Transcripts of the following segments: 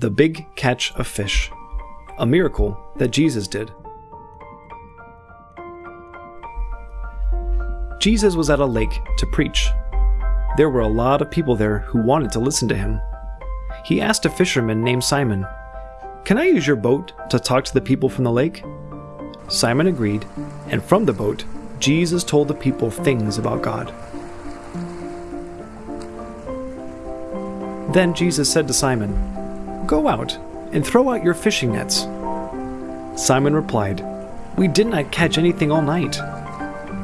The Big Catch of Fish, a miracle that Jesus did. Jesus was at a lake to preach. There were a lot of people there who wanted to listen to him. He asked a fisherman named Simon, Can I use your boat to talk to the people from the lake? Simon agreed, and from the boat, Jesus told the people things about God. Then Jesus said to Simon, Go out and throw out your fishing nets. Simon replied, We did not catch anything all night.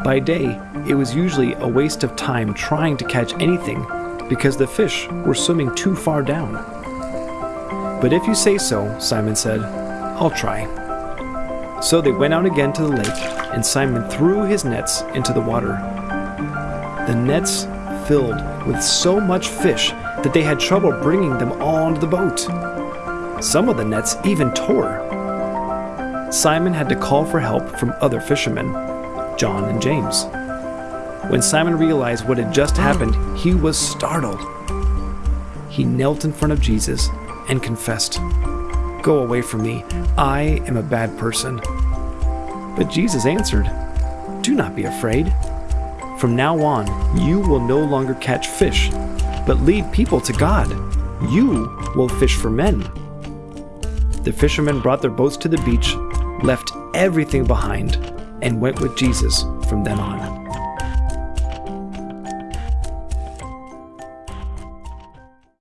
By day, it was usually a waste of time trying to catch anything because the fish were swimming too far down. But if you say so, Simon said, I'll try. So they went out again to the lake, and Simon threw his nets into the water. The nets filled with so much fish that they had trouble bringing them all onto the boat. Some of the nets even tore. Simon had to call for help from other fishermen, John and James. When Simon realized what had just happened, he was startled. He knelt in front of Jesus and confessed, Go away from me, I am a bad person. But Jesus answered, Do not be afraid. From now on, you will no longer catch fish, but lead people to God. You will fish for men. The fishermen brought their boats to the beach, left everything behind, and went with Jesus from then on.